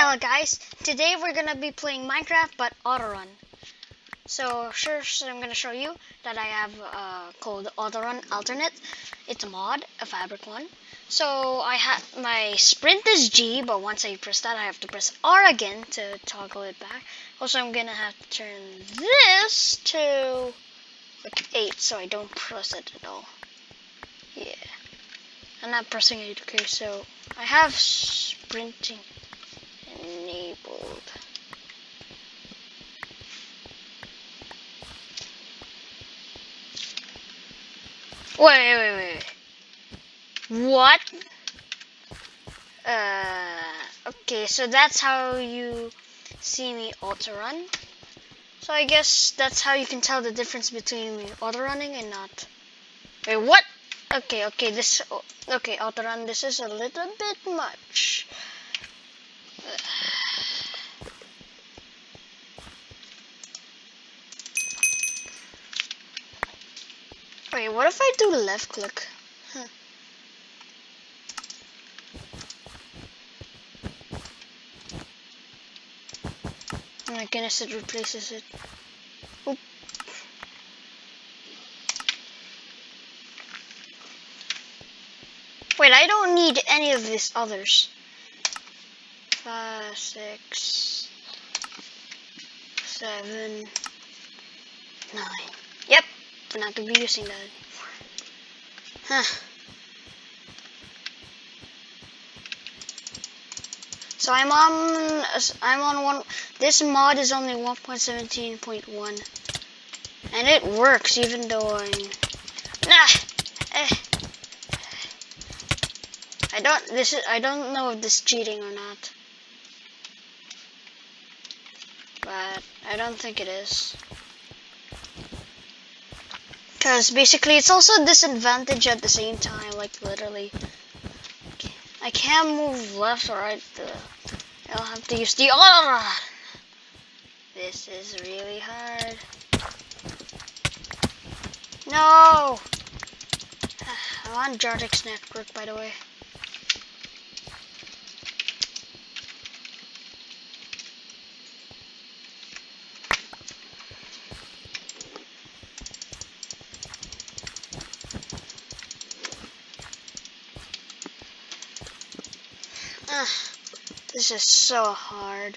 Hello guys, today we're gonna be playing Minecraft but autorun. So first I'm gonna show you that I have uh, called autorun alternate. It's a mod, a fabric one. So I have my sprint is G, but once I press that I have to press R again to toggle it back. Also I'm gonna have to turn this to like 8 so I don't press it at all. Yeah. I'm not pressing it, okay, so I have sprinting enabled. Wait, wait, wait, wait. What? Uh, okay, so that's how you see me auto run. So I guess that's how you can tell the difference between me auto running and not. Wait, what? Okay, okay, this, okay, auto run, this is a little bit much. Wait, what if I do left click? Huh. Oh my goodness, it replaces it. Oop. Wait, I don't need any of these others. Six, seven, nine. Yep, we're not gonna be using that anymore. Huh. So I'm on I'm on one this mod is only 1.17.1 and it works even though I'm nah eh. I don't this is I don't know if this is cheating or not but I don't think it is because basically it's also a disadvantage at the same time, like literally. I can't move left or right. I'll have to use the other. This is really hard. No! I'm on Jartex network, by the way. This is so hard.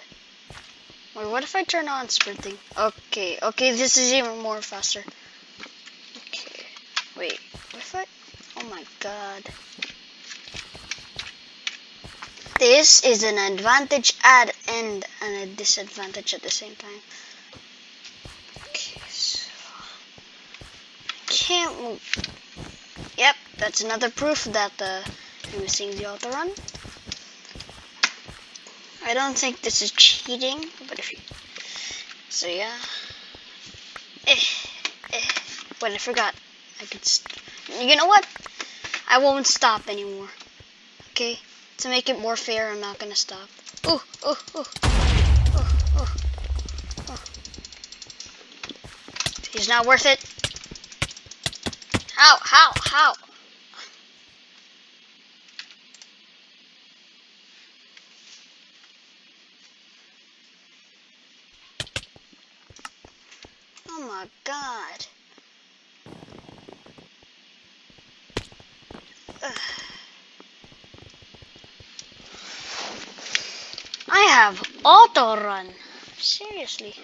Wait, what if I turn on sprinting? Okay, okay, this is even more faster. Okay, wait, what if I, oh my god. This is an advantage at and a disadvantage at the same time. Okay, so, can't move. Yep, that's another proof that uh, I'm missing the auto run. I don't think this is cheating, but if you, so yeah. Eh, eh. Wait, I forgot. I could, you know what? I won't stop anymore. Okay? To make it more fair, I'm not gonna stop. Ooh, ooh, ooh. Ooh, ooh, ooh. He's not worth it. How, how, how? my god. Ugh. I have auto run. Seriously.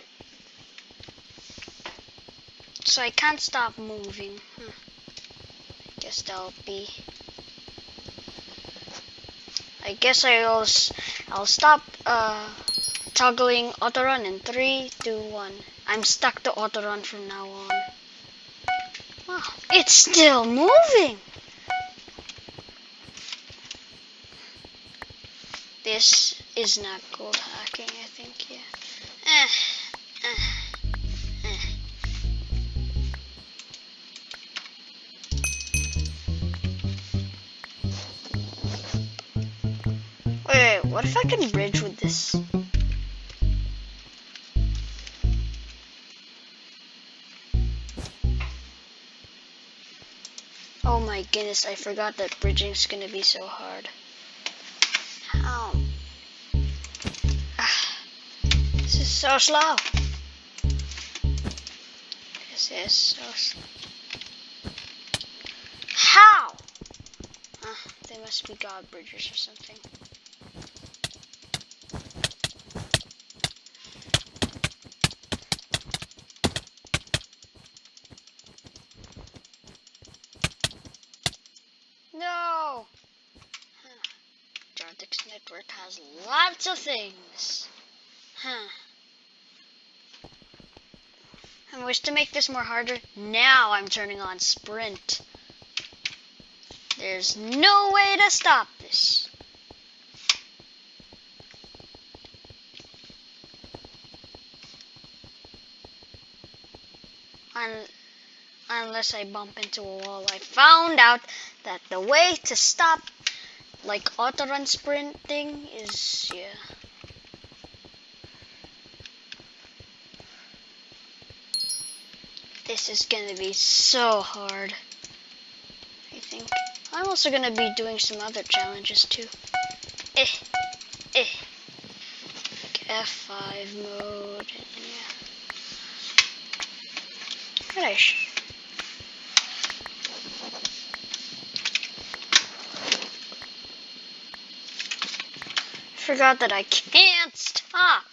So I can't stop moving. Huh. Guess that'll be. I guess I'll I'll stop uh, toggling auto run in three, two, one. I'm stuck to auto run from now on. Wow, it's still moving. This is not gold hacking, I think, yeah. Eh, eh, eh. Wait, what if I can bridge with this? Oh my goodness, I forgot that bridging is gonna be so hard. Is so slow. This is so slow. How? Uh, they must be God bridges or something. No! Network has lots of things. Huh. Wish to make this more harder. Now I'm turning on sprint. There's no way to stop this. Un- unless I bump into a wall. I found out that the way to stop like auto run sprinting is yeah. This is gonna be so hard. I think. I'm also gonna be doing some other challenges too. Eh, eh. Like F5 mode. And yeah. Finish. Forgot that I can't stop.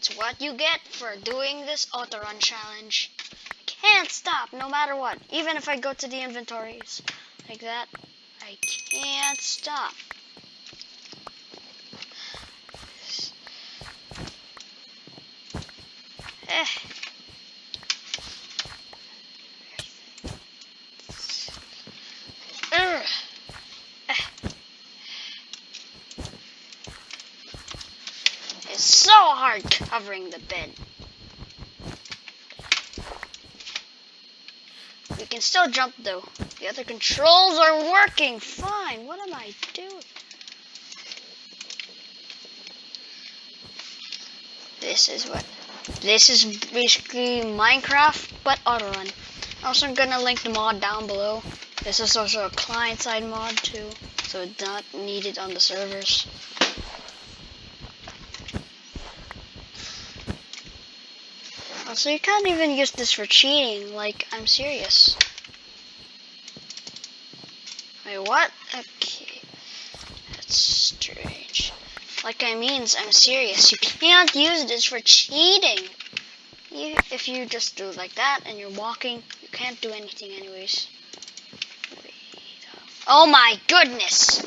That's what you get for doing this auto run challenge. I can't stop no matter what. Even if I go to the inventories like that, I can't stop. Eh. Ugh. Eh. It's so hard covering the bed. We can still jump though. The other controls are working fine. What am I doing? This is what. This is basically Minecraft, but autorun. Also, I'm gonna link the mod down below. This is also a client-side mod too, so it's not needed on the servers. Also, you can't even use this for cheating. Like, I'm serious. Wait, what? Okay. That's strange. Like I means, I'm serious. You can't use this for cheating. You, if you just do it like that and you're walking, you can't do anything anyways. Oh my goodness!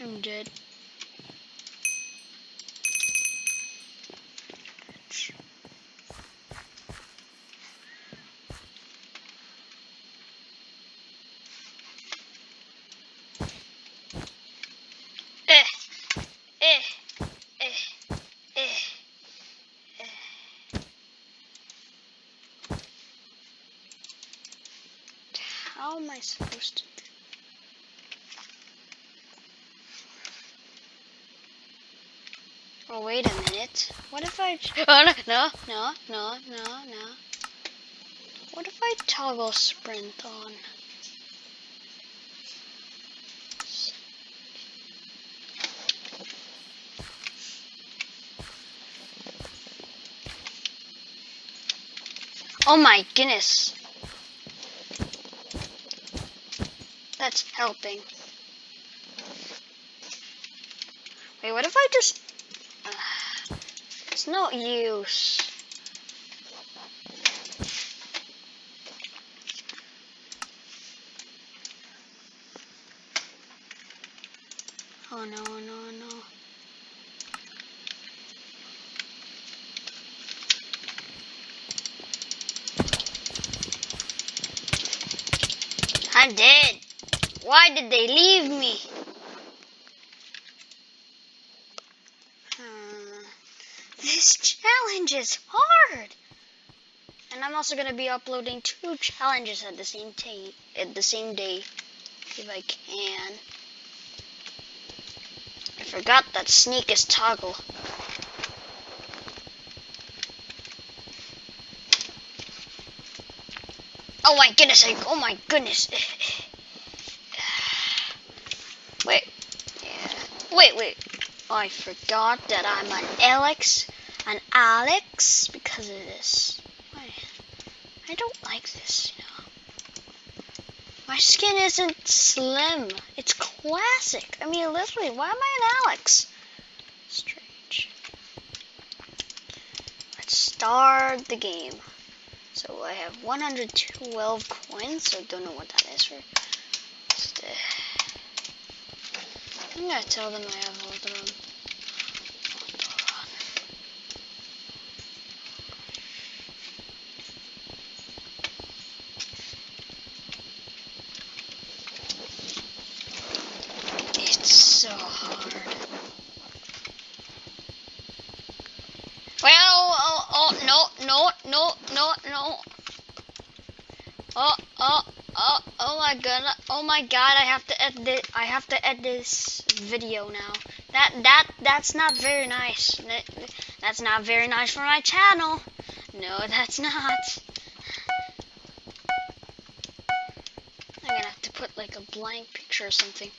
I'm dead. Eh, eh, eh, eh, eh. How am I supposed to do? Oh, wait a minute. What if I... Oh, no, no, no, no, no, no. What if I toggle sprint on? Oh my goodness. That's helping. Wait, what if I just... Uh, it's no use. Oh no, no, no. I'm dead. Why did they leave me? Hmm. This challenge is hard. And I'm also gonna be uploading two challenges at the same day. At the same day, if I can. I forgot that sneak is toggle. Oh my goodness! I, oh my goodness! Wait, Wait, wait. I forgot that I'm an Alex, an Alex because of this. I, don't like this, you know. My skin isn't slim. It's classic. I mean, literally, why am I an Alex? Strange. Let's start the game. So I have 112 coins, so don't know what that is for. Just, uh, I'm gonna tell them I have them. It's so hard. Well, oh, oh, no, no, no, no, no. Oh, oh, oh, oh my god, oh my god, I have to edit, I have to edit this video now. That, that, that's not very nice. That- That's not very nice for my channel. No, that's not. I'm gonna have to put like a blank picture or something.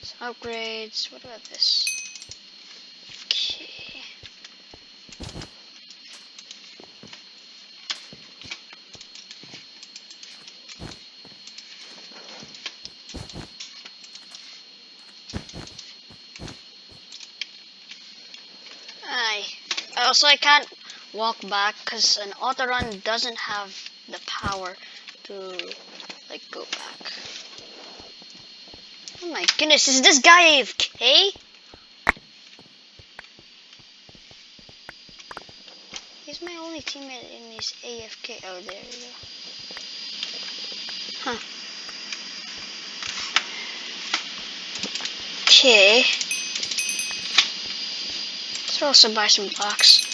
So upgrades. What about this? Okay. I also I can't walk back because an auto run doesn't have the power to like go back. Oh my goodness, is this guy AFK? He's my only teammate in this AFK. Oh, there we go. Huh. Okay. Let's also buy some blocks.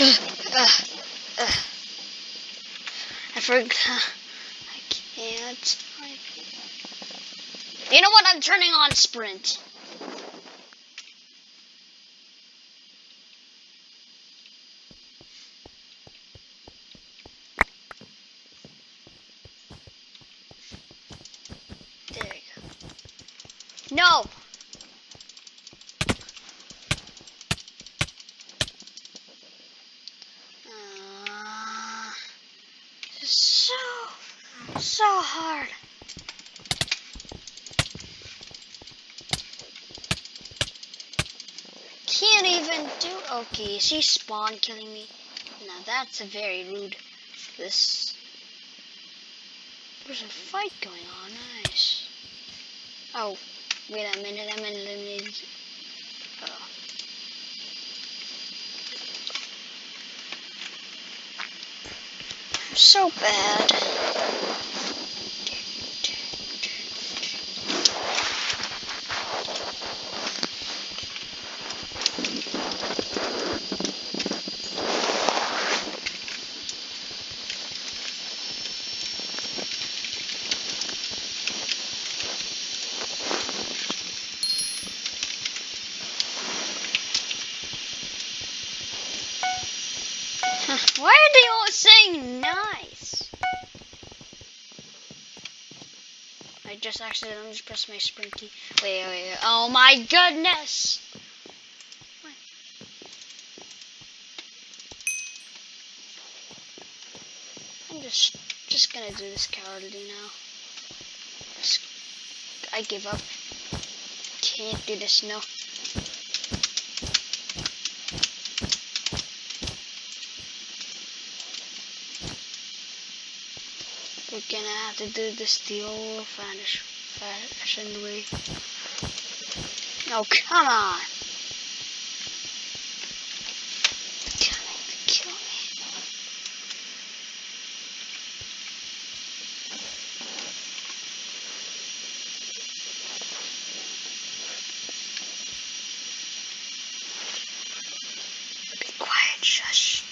Ugh, ugh. I forgot. I can't. type. You know what? I'm turning on sprint. There you go. No! Uh, so, so hard. Can't even do. Okay, she spawn killing me. Now that's a very rude. This. There's a fight going on. Nice. Oh, wait a minute. I'm eliminated. Oh. I'm so bad. Why are they all saying nice? I just accidentally just pressed my sprint key. Wait, wait, wait. Oh my goodness! I'm just just gonna do this cowardly now. Just- I give up. Can't do this, no. Gonna have to do the old fashioned fashioned way. Oh, come on! Coming to kill me. Be quiet, shush.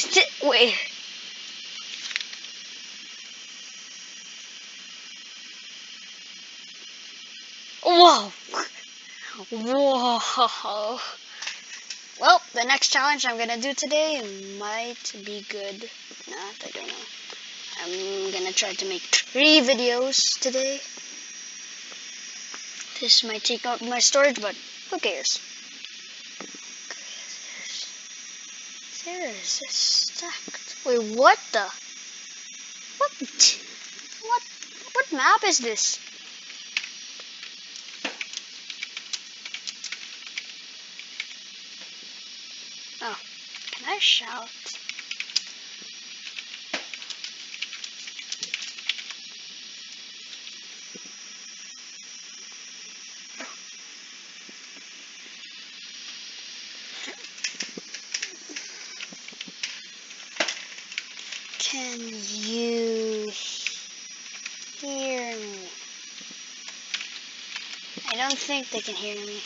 Is it? Wait. Whoa! Whoa! Well, the next challenge I'm gonna do today might be good. Not, I don't know. I'm gonna try to make three videos today. This might take up my storage, but who cares? There is a stacked. Wait, what the? What? What? What map is this? Oh, can I shout? Can you hear me? I don't think they can hear me.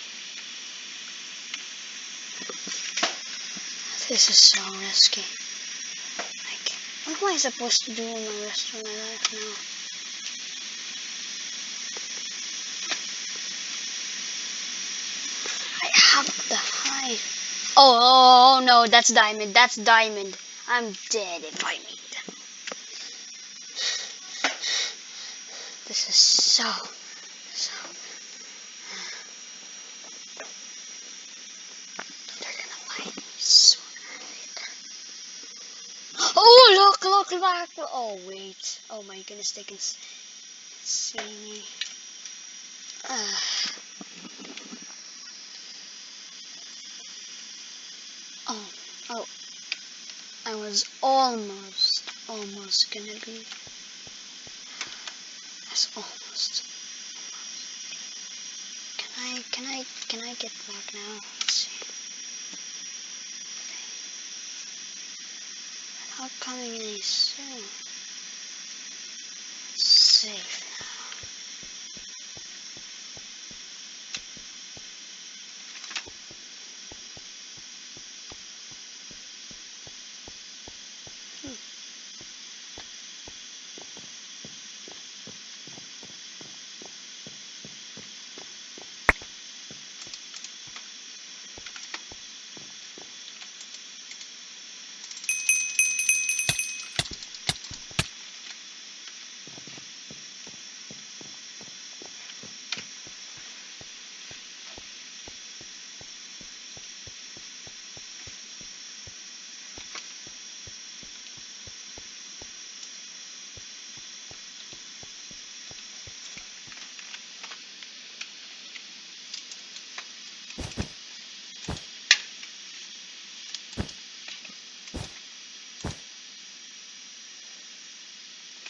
This is so risky. Like, what am I supposed to do in the rest of my life now? I have to hide. Oh, oh, oh no, that's diamond. That's diamond. I'm dead if I meet them. This is so, so. They're gonna later. Oh, look, look, look. Oh, wait. Oh my goodness, they can see me. Uh. Oh, oh. I was almost, almost gonna be. That's almost. Can I, can I, can I get back now? Let's see. They're not coming any soon. Safe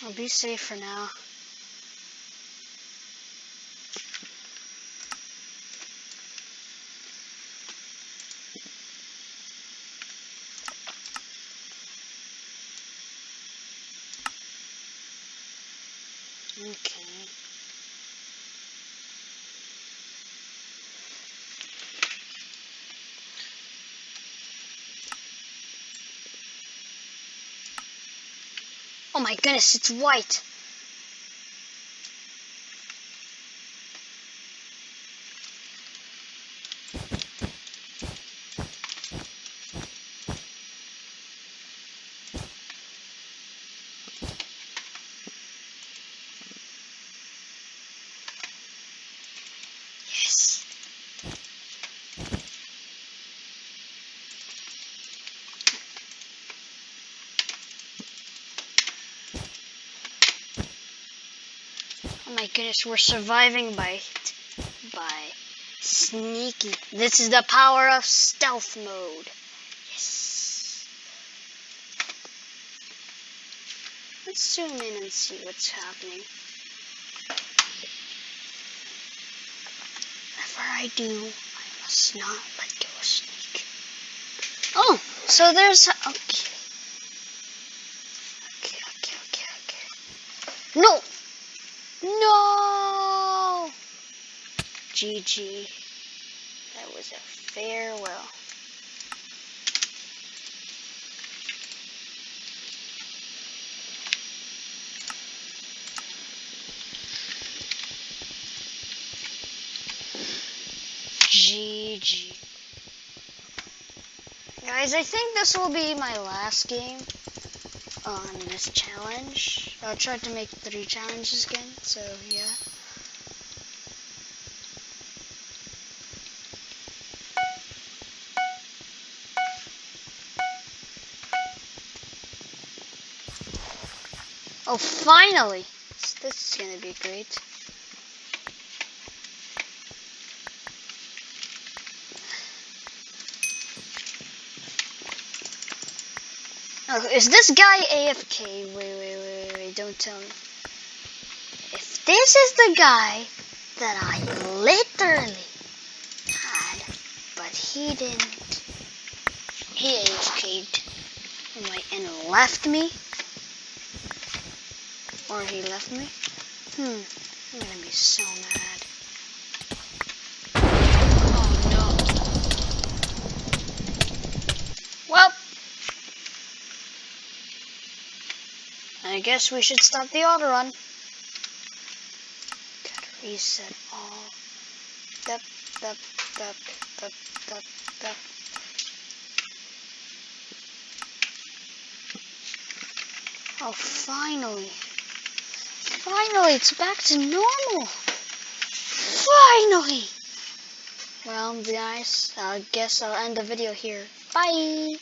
I'll be safe for now. Okay. Oh my goodness, it's white. Goodness, we're surviving by by sneaky. This is the power of stealth mode. Yes. Let's zoom in and see what's happening. Whatever I do, I must not let go of sneak. Oh, so there's okay. Okay, okay, okay, okay. No! No! GG. That was a farewell. GG. Guys, I think this will be my last game on this challenge. I'll try to make three challenges again, so yeah. Oh, finally! This is gonna be great. Is this guy AFK? Wait, wait, wait, wait, don't tell me. If this is the guy that I literally had, but he didn't, he AFK'd and left me, or he left me, hmm, I'm gonna be so mad. I guess we should stop the auto run. Gotta reset all. Dup, dup, dup, dup, dup, dup. Oh, finally. Finally, it's back to normal. Finally. Well, guys, I guess I'll end the video here. Bye.